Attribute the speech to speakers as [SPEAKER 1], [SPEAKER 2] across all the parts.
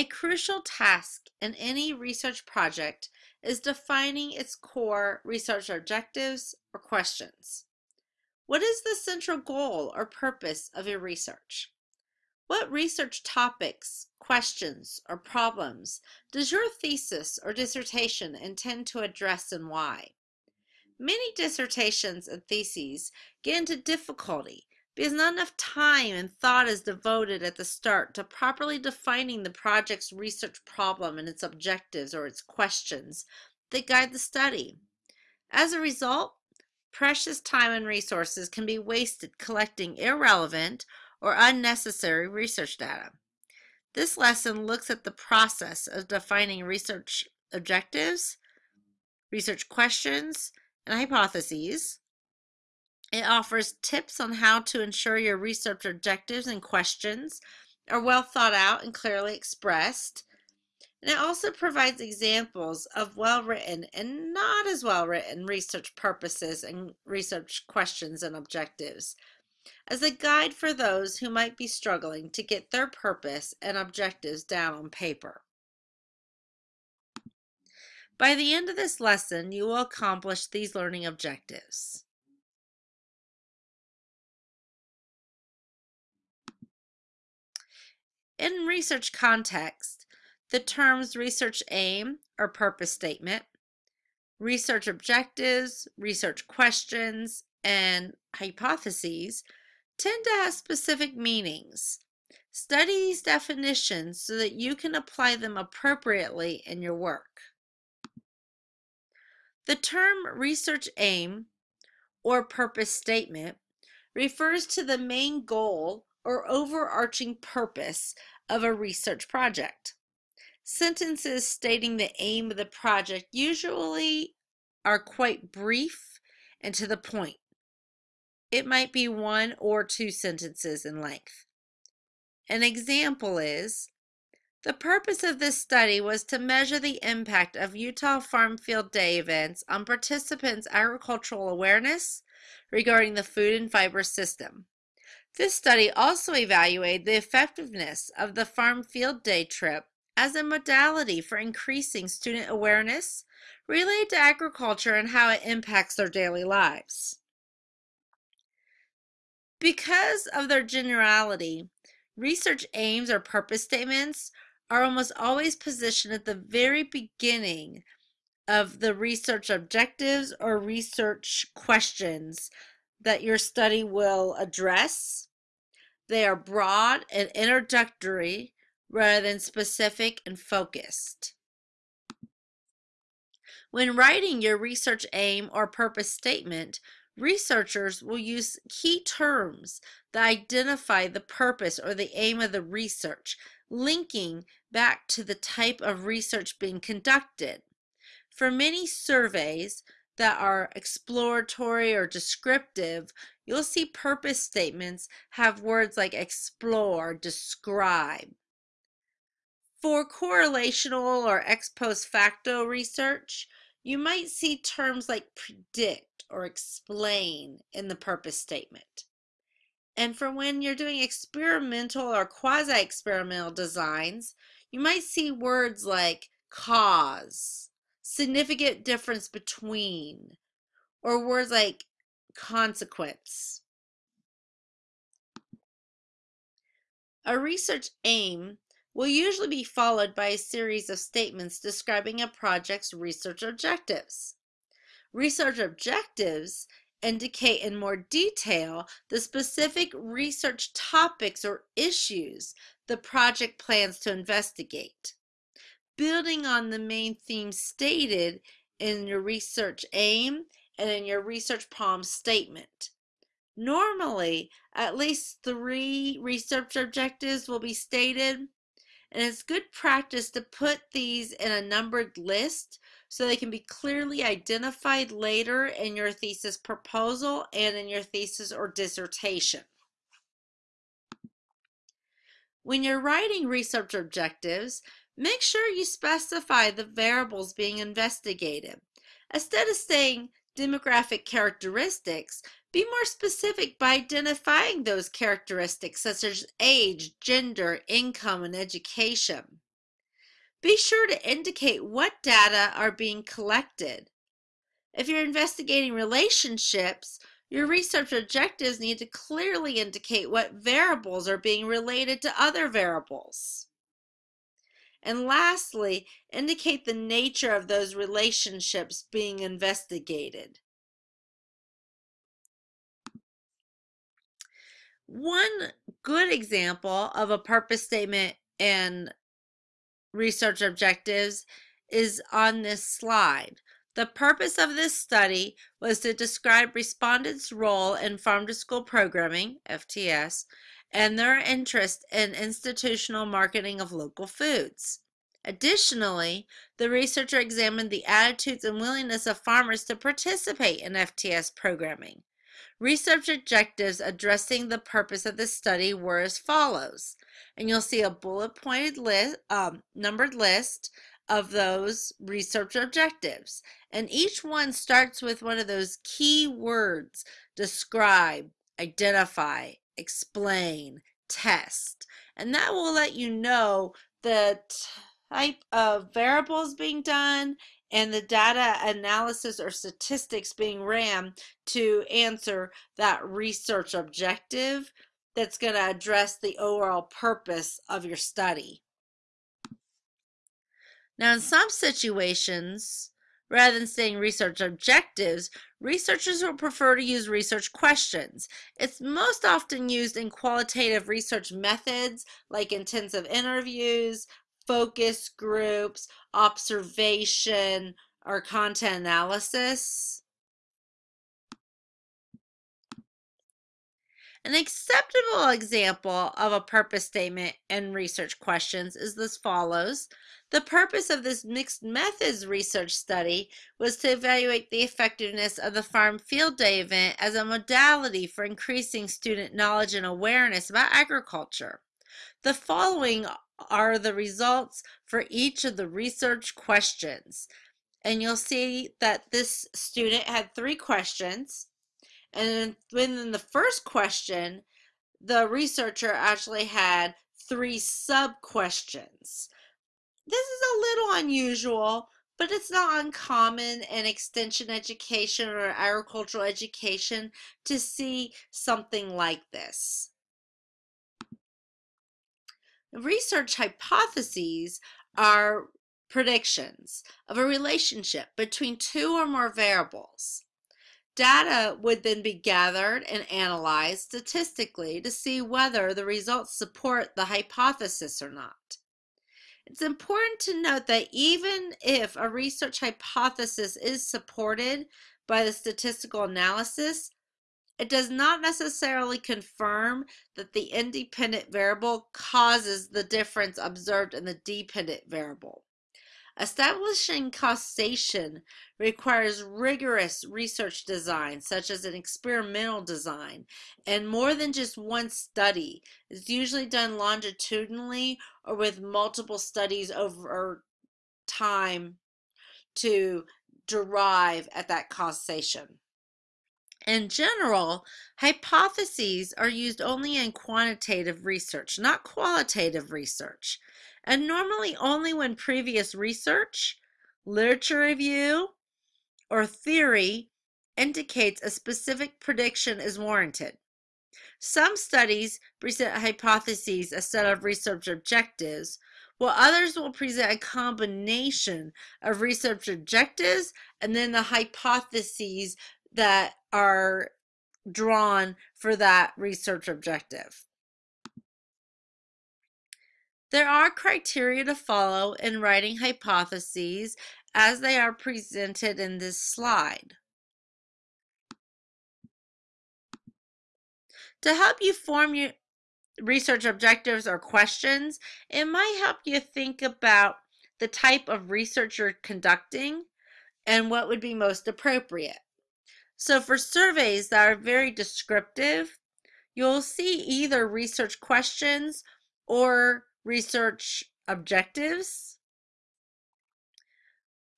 [SPEAKER 1] A crucial task in any research project is defining its core research objectives or questions. What is the central goal or purpose of your research? What research topics, questions, or problems does your thesis or dissertation intend to address and why? Many dissertations and theses get into difficulty because not enough time and thought is devoted at the start to properly defining the project's research problem and its objectives or its questions that guide the study. As a result, precious time and resources can be wasted collecting irrelevant or unnecessary research data. This lesson looks at the process of defining research objectives, research questions, and hypotheses. It offers tips on how to ensure your research objectives and questions are well thought out and clearly expressed. And it also provides examples of well written and not as well written research purposes and research questions and objectives as a guide for those who might be struggling to get their purpose and objectives down on paper. By the end of this lesson, you will accomplish these learning objectives. In research context, the terms research aim or purpose statement, research objectives, research questions, and hypotheses tend to have specific meanings. Study these definitions so that you can apply them appropriately in your work. The term research aim or purpose statement refers to the main goal or overarching purpose of a research project. Sentences stating the aim of the project usually are quite brief and to the point. It might be one or two sentences in length. An example is the purpose of this study was to measure the impact of Utah Farm Field Day events on participants' agricultural awareness regarding the food and fiber system. This study also evaluated the effectiveness of the Farm Field Day trip as a modality for increasing student awareness related to agriculture and how it impacts their daily lives. Because of their generality, research aims or purpose statements are almost always positioned at the very beginning of the research objectives or research questions that your study will address. They are broad and introductory rather than specific and focused. When writing your research aim or purpose statement, researchers will use key terms that identify the purpose or the aim of the research, linking back to the type of research being conducted. For many surveys that are exploratory or descriptive, you'll see purpose statements have words like explore, describe. For correlational or ex post facto research, you might see terms like predict or explain in the purpose statement. And for when you're doing experimental or quasi-experimental designs, you might see words like cause, significant difference between, or words like consequence. A research aim will usually be followed by a series of statements describing a project's research objectives. Research objectives indicate in more detail the specific research topics or issues the project plans to investigate. Building on the main theme stated in your research aim and in your research problem statement. Normally, at least three research objectives will be stated, and it's good practice to put these in a numbered list so they can be clearly identified later in your thesis proposal and in your thesis or dissertation. When you're writing research objectives, make sure you specify the variables being investigated. Instead of saying demographic characteristics, be more specific by identifying those characteristics such as age, gender, income, and education. Be sure to indicate what data are being collected. If you're investigating relationships, your research objectives need to clearly indicate what variables are being related to other variables. And lastly, indicate the nature of those relationships being investigated. One good example of a purpose statement and research objectives is on this slide. The purpose of this study was to describe respondents' role in farm to school programming, FTS, and their interest in institutional marketing of local foods. Additionally, the researcher examined the attitudes and willingness of farmers to participate in FTS programming. Research objectives addressing the purpose of the study were as follows. And you'll see a bullet pointed list, um, numbered list of those research objectives. And each one starts with one of those key words describe, identify, explain, test. And that will let you know the type of variables being done and the data analysis or statistics being ran to answer that research objective that's going to address the overall purpose of your study. Now, in some situations, rather than saying research objectives, researchers will prefer to use research questions. It's most often used in qualitative research methods like intensive interviews, focus groups, observation, or content analysis. An acceptable example of a purpose statement and research questions is as follows. The purpose of this mixed methods research study was to evaluate the effectiveness of the Farm Field Day event as a modality for increasing student knowledge and awareness about agriculture. The following are the results for each of the research questions. And you'll see that this student had three questions. And within the first question, the researcher actually had three sub questions. This is a little unusual, but it's not uncommon in extension education or agricultural education to see something like this. Research hypotheses are predictions of a relationship between two or more variables. Data would then be gathered and analyzed statistically to see whether the results support the hypothesis or not. It's important to note that even if a research hypothesis is supported by the statistical analysis, it does not necessarily confirm that the independent variable causes the difference observed in the dependent variable. Establishing causation requires rigorous research design, such as an experimental design, and more than just one study. It's usually done longitudinally or with multiple studies over time to derive at that causation. In general, hypotheses are used only in quantitative research, not qualitative research, and normally only when previous research, literature review, or theory indicates a specific prediction is warranted. Some studies present hypotheses instead of research objectives, while others will present a combination of research objectives and then the hypotheses that are drawn for that research objective. There are criteria to follow in writing hypotheses as they are presented in this slide. To help you form your research objectives or questions, it might help you think about the type of research you're conducting and what would be most appropriate. So for surveys that are very descriptive, you'll see either research questions or research objectives.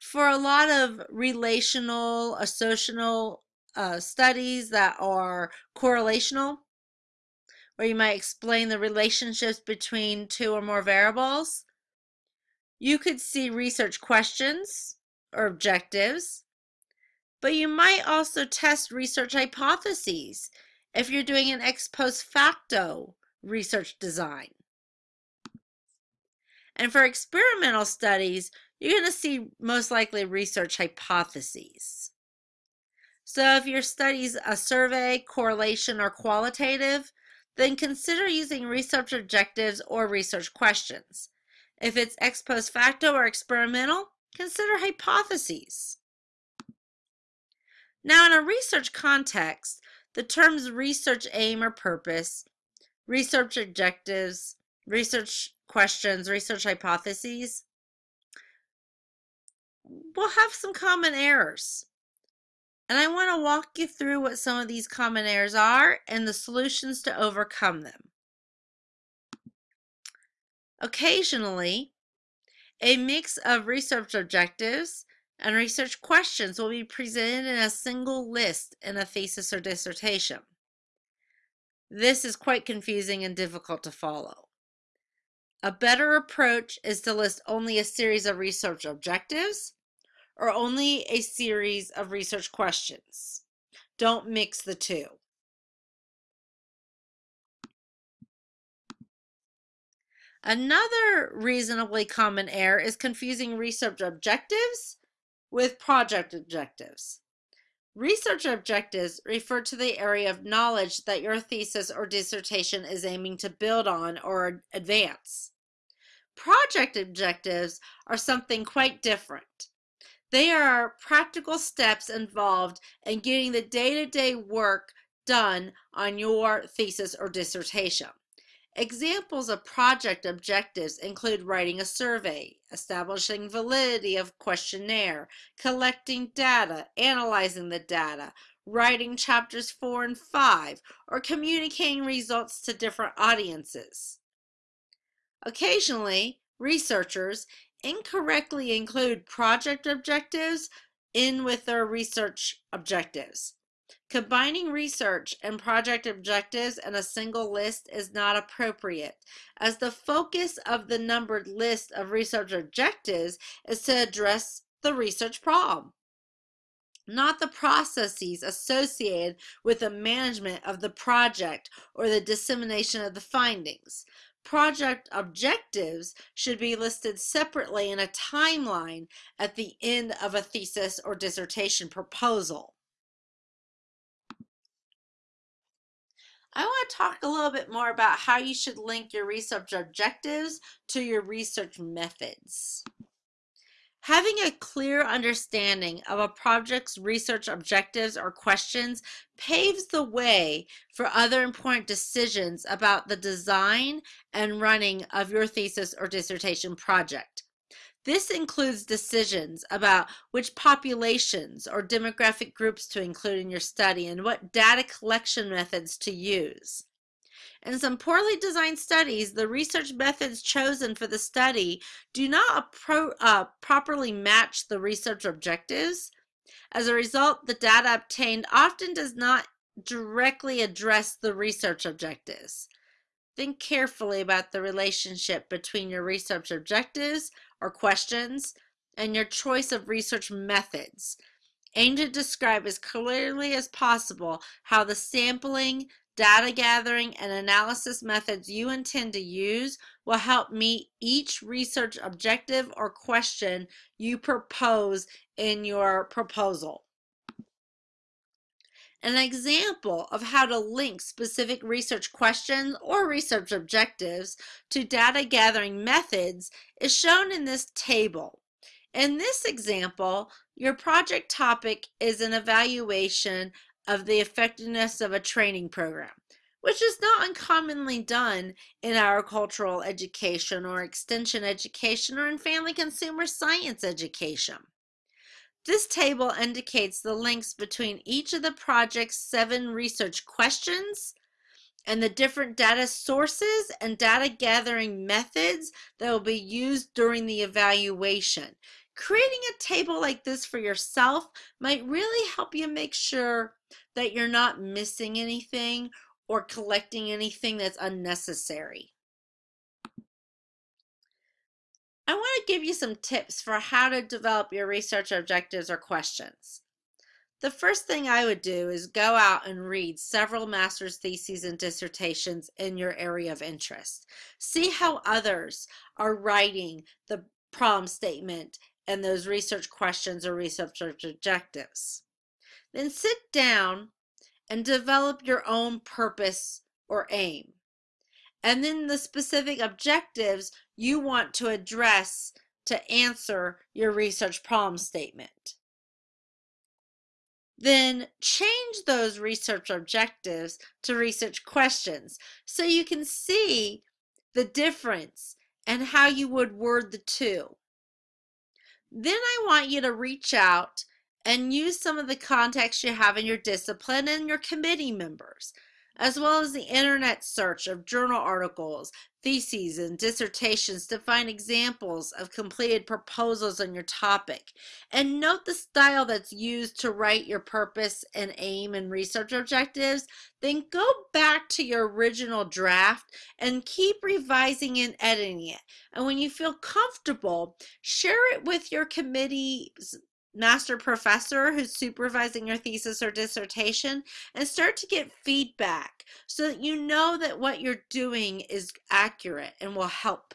[SPEAKER 1] For a lot of relational, associational uh, studies that are correlational, where you might explain the relationships between two or more variables, You could see research questions or objectives, but you might also test research hypotheses if you're doing an ex post facto research design. And for experimental studies, you're going to see most likely research hypotheses. So if your study's a survey, correlation, or qualitative, then consider using research objectives or research questions. If it's ex post facto or experimental, consider hypotheses. Now, in a research context, the terms research aim or purpose, research objectives, research questions, research hypotheses we'll have some common errors. And I want to walk you through what some of these common errors are and the solutions to overcome them. Occasionally, a mix of research objectives and research questions will be presented in a single list in a thesis or dissertation. This is quite confusing and difficult to follow. A better approach is to list only a series of research objectives or only a series of research questions. Don't mix the two. Another reasonably common error is confusing research objectives with project objectives. Research objectives refer to the area of knowledge that your thesis or dissertation is aiming to build on or advance. Project objectives are something quite different. They are practical steps involved in getting the day-to-day work done on your thesis or dissertation. Examples of project objectives include writing a survey, establishing validity of questionnaire, collecting data, analyzing the data, writing chapters 4 and 5, or communicating results to different audiences. Occasionally, researchers incorrectly include project objectives in with their research objectives. Combining research and project objectives in a single list is not appropriate, as the focus of the numbered list of research objectives is to address the research problem, not the processes associated with the management of the project or the dissemination of the findings. Project objectives should be listed separately in a timeline at the end of a thesis or dissertation proposal. I want to talk a little bit more about how you should link your research objectives to your research methods. Having a clear understanding of a project's research objectives or questions paves the way for other important decisions about the design and running of your thesis or dissertation project. This includes decisions about which populations or demographic groups to include in your study and what data collection methods to use. In some poorly designed studies, the research methods chosen for the study do not uh, properly match the research objectives. As a result, the data obtained often does not directly address the research objectives. Think carefully about the relationship between your research objectives or questions and your choice of research methods. Aim to describe as clearly as possible how the sampling, data gathering, and analysis methods you intend to use will help meet each research objective or question you propose in your proposal. An example of how to link specific research questions or research objectives to data gathering methods is shown in this table. In this example, your project topic is an evaluation of the effectiveness of a training program, which is not uncommonly done in agricultural education or extension education or in family consumer science education. This table indicates the links between each of the project's seven research questions and the different data sources and data gathering methods that will be used during the evaluation. Creating a table like this for yourself might really help you make sure that you're not missing anything or collecting anything that's unnecessary. I want to give you some tips for how to develop your research objectives or questions. The first thing I would do is go out and read several master's theses and dissertations in your area of interest. See how others are writing the problem statement and those research questions or research objectives. Then sit down and develop your own purpose or aim. And then the specific objectives you want to address to answer your research problem statement. Then change those research objectives to research questions so you can see the difference and how you would word the two. Then I want you to reach out and use some of the contacts you have in your discipline and your committee members, as well as the internet search of journal articles, theses, and dissertations to find examples of completed proposals on your topic. And note the style that's used to write your purpose and aim and research objectives. Then go back to your original draft and keep revising and editing it. And when you feel comfortable, share it with your committee's master professor who's supervising your thesis or dissertation and start to get feedback so that you know that what you're doing is accurate and will help.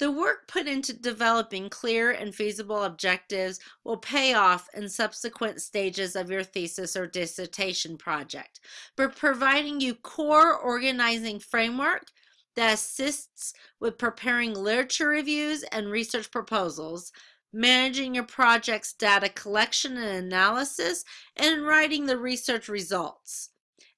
[SPEAKER 1] The work put into developing clear and feasible objectives will pay off in subsequent stages of your thesis or dissertation project. By providing you core organizing framework that assists with preparing literature reviews and research proposals, managing your project's data collection and analysis, and writing the research results.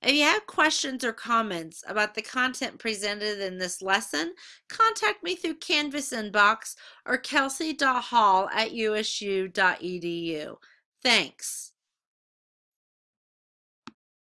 [SPEAKER 1] If you have questions or comments about the content presented in this lesson, contact me through Canvas inbox or kelsey.hall at usu.edu. Thanks.